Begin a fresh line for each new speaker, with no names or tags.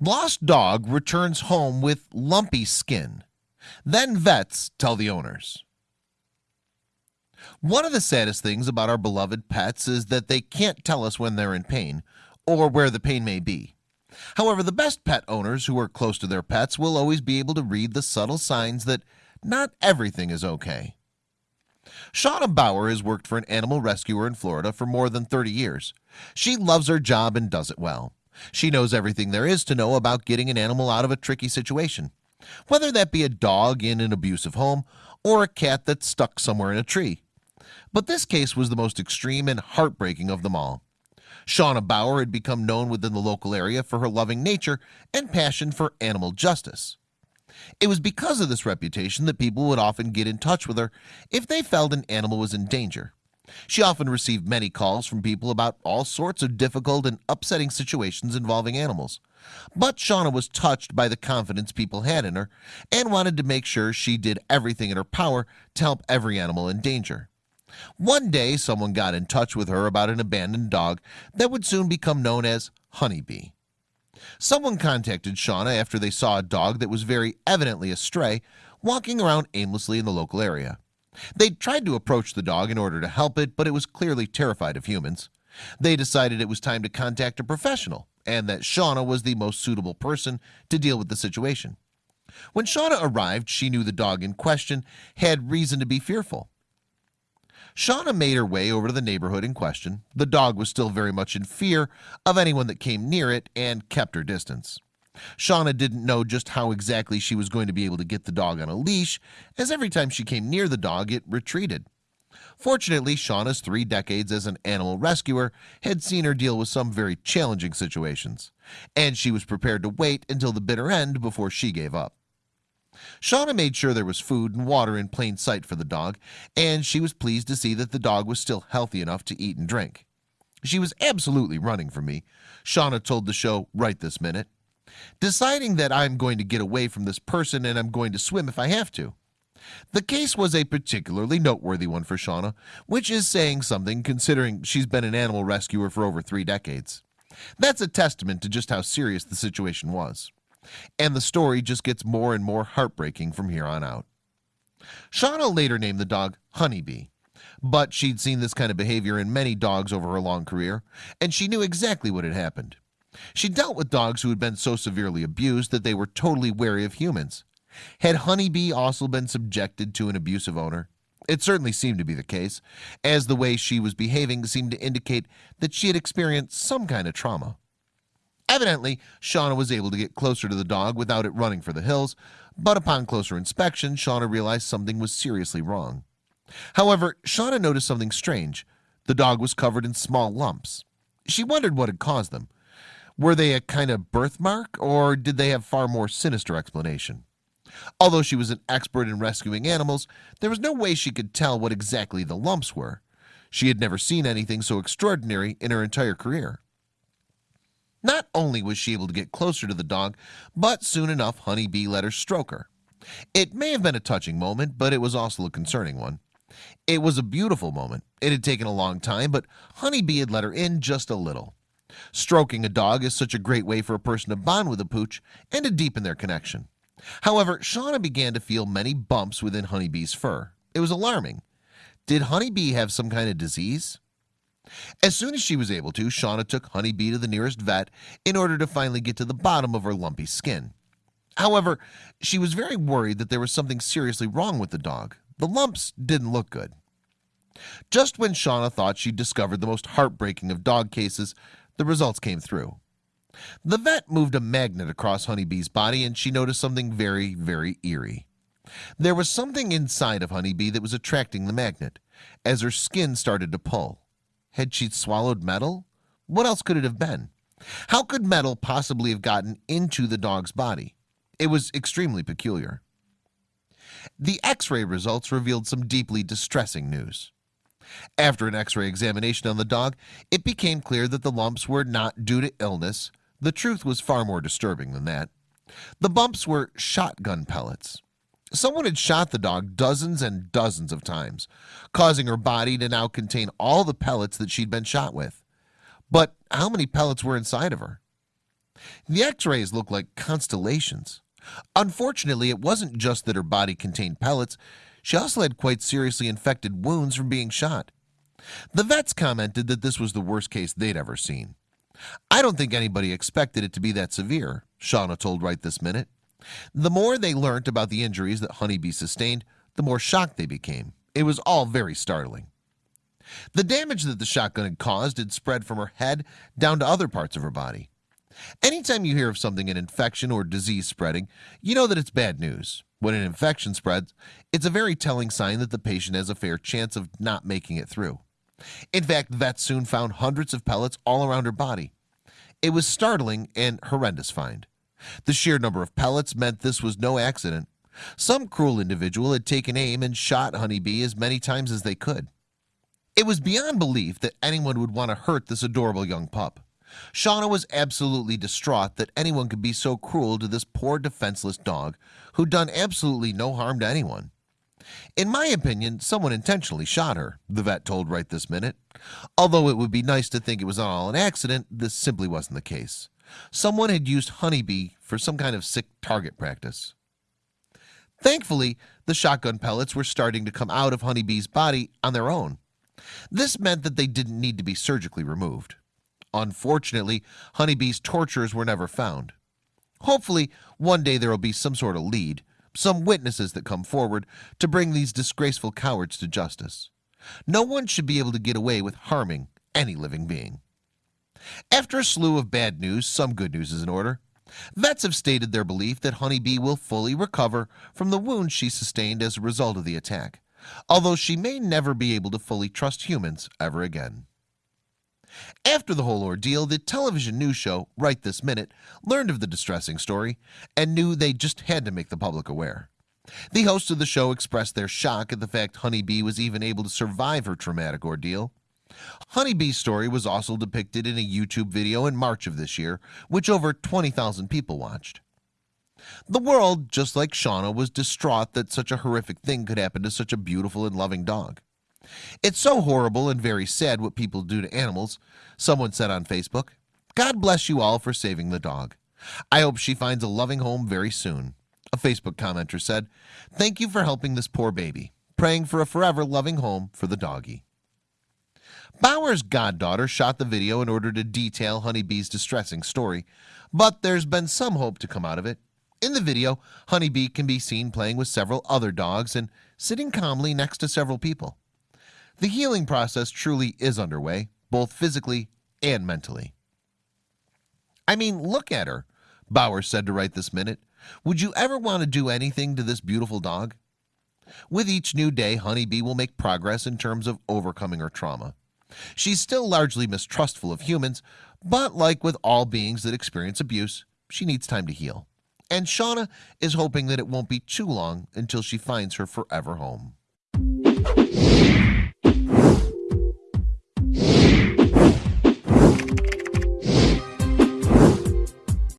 Lost dog returns home with lumpy skin. Then vets tell the owners. One of the saddest things about our beloved pets is that they can't tell us when they're in pain or where the pain may be. However, the best pet owners who are close to their pets will always be able to read the subtle signs that not everything is okay. Shauna Bauer has worked for an animal rescuer in Florida for more than 30 years. She loves her job and does it well. She knows everything there is to know about getting an animal out of a tricky situation, whether that be a dog in an abusive home or a cat that's stuck somewhere in a tree. But this case was the most extreme and heartbreaking of them all. Shauna Bauer had become known within the local area for her loving nature and passion for animal justice. It was because of this reputation that people would often get in touch with her if they felt an animal was in danger. She often received many calls from people about all sorts of difficult and upsetting situations involving animals. But Shauna was touched by the confidence people had in her and wanted to make sure she did everything in her power to help every animal in danger. One day someone got in touch with her about an abandoned dog that would soon become known as Honeybee Someone contacted Shauna after they saw a dog that was very evidently a stray walking around aimlessly in the local area. They tried to approach the dog in order to help it, but it was clearly terrified of humans. They decided it was time to contact a professional and that Shauna was the most suitable person to deal with the situation. When Shauna arrived, she knew the dog in question had reason to be fearful Shauna made her way over to the neighborhood in question. The dog was still very much in fear of anyone that came near it and kept her distance. Shauna didn't know just how exactly she was going to be able to get the dog on a leash as every time she came near the dog it retreated. Fortunately Shauna's three decades as an animal rescuer had seen her deal with some very challenging situations and she was prepared to wait until the bitter end before she gave up Shauna made sure there was food and water in plain sight for the dog and she was pleased to see that the dog was still healthy enough to eat and drink. She was absolutely running from me Shauna told the show right this minute. Deciding that I'm going to get away from this person and I'm going to swim if I have to. The case was a particularly noteworthy one for Shauna Which is saying something considering she's been an animal rescuer for over three decades. That's a testament to just how serious the situation was and the story just gets more and more heartbreaking from here on out. Shauna later named the dog Honeybee but she'd seen this kind of behavior in many dogs over her long career and she knew exactly what had happened. She dealt with dogs who had been so severely abused that they were totally wary of humans. Had Honeybee also been subjected to an abusive owner? It certainly seemed to be the case as the way she was behaving seemed to indicate that she had experienced some kind of trauma Evidently Shauna was able to get closer to the dog without it running for the hills But upon closer inspection Shauna realized something was seriously wrong. However, Shauna noticed something strange. The dog was covered in small lumps. She wondered what had caused them. Were they a kind of birthmark or did they have far more sinister explanation? Although she was an expert in rescuing animals There was no way she could tell what exactly the lumps were. She had never seen anything so extraordinary in her entire career not only was she able to get closer to the dog but soon enough honeybee let her stroke her. It may have been a touching moment but it was also a concerning one. It was a beautiful moment. It had taken a long time but honeybee had let her in just a little. Stroking a dog is such a great way for a person to bond with a pooch and to deepen their connection. However Shauna began to feel many bumps within honeybee's fur. It was alarming. Did honeybee have some kind of disease as soon as she was able to Shauna took honeybee to the nearest vet in order to finally get to the bottom of her lumpy skin. However, she was very worried that there was something seriously wrong with the dog. The lumps didn't look good. Just when Shauna thought she'd discovered the most heartbreaking of dog cases the results came through. The vet moved a magnet across honeybee's body and she noticed something very very eerie. There was something inside of honeybee that was attracting the magnet. As her skin started to pull had she swallowed metal? What else could it have been? How could metal possibly have gotten into the dog's body? It was extremely peculiar. The x-ray results revealed some deeply distressing news. After an x-ray examination on the dog, it became clear that the lumps were not due to illness. The truth was far more disturbing than that. The bumps were shotgun pellets. Someone had shot the dog dozens and dozens of times, causing her body to now contain all the pellets that she'd been shot with. But how many pellets were inside of her? The x-rays looked like constellations. Unfortunately, it wasn't just that her body contained pellets. She also had quite seriously infected wounds from being shot. The vets commented that this was the worst case they'd ever seen. I don't think anybody expected it to be that severe, Shauna told right this minute. The more they learnt about the injuries that Honeybee sustained, the more shocked they became. It was all very startling. The damage that the shotgun had caused had spread from her head down to other parts of her body. Anytime you hear of something an infection or disease spreading, you know that it's bad news. When an infection spreads, it's a very telling sign that the patient has a fair chance of not making it through. In fact, vets soon found hundreds of pellets all around her body. It was startling and horrendous find. The sheer number of pellets meant this was no accident. Some cruel individual had taken aim and shot Honeybee as many times as they could. It was beyond belief that anyone would want to hurt this adorable young pup. Shauna was absolutely distraught that anyone could be so cruel to this poor defenseless dog who'd done absolutely no harm to anyone. In my opinion, someone intentionally shot her, the vet told right this minute. Although it would be nice to think it was all an accident, this simply wasn't the case. Someone had used Honeybee for some kind of sick target practice. Thankfully, the shotgun pellets were starting to come out of Honeybee's body on their own. This meant that they didn't need to be surgically removed. Unfortunately, Honeybee's torturers were never found. Hopefully, one day there will be some sort of lead, some witnesses that come forward to bring these disgraceful cowards to justice. No one should be able to get away with harming any living being. After a slew of bad news, some good news is in order. Vets have stated their belief that Honeybee will fully recover from the wounds she sustained as a result of the attack, although she may never be able to fully trust humans ever again. After the whole ordeal, the television news show, Right This Minute, learned of the distressing story and knew they just had to make the public aware. The hosts of the show expressed their shock at the fact Honeybee was even able to survive her traumatic ordeal. Honeybee's story was also depicted in a YouTube video in March of this year, which over 20,000 people watched. The world, just like Shauna, was distraught that such a horrific thing could happen to such a beautiful and loving dog. It's so horrible and very sad what people do to animals. Someone said on Facebook, God bless you all for saving the dog. I hope she finds a loving home very soon. A Facebook commenter said, Thank you for helping this poor baby. Praying for a forever loving home for the doggy. Bauer's goddaughter shot the video in order to detail Honeybee's distressing story, but there's been some hope to come out of it. In the video, Honeybee can be seen playing with several other dogs and sitting calmly next to several people. The healing process truly is underway, both physically and mentally. I mean, look at her, Bauer said to Right This Minute. Would you ever want to do anything to this beautiful dog? With each new day, Honeybee will make progress in terms of overcoming her trauma. She's still largely mistrustful of humans, but like with all beings that experience abuse, she needs time to heal. And Shauna is hoping that it won't be too long until she finds her forever home.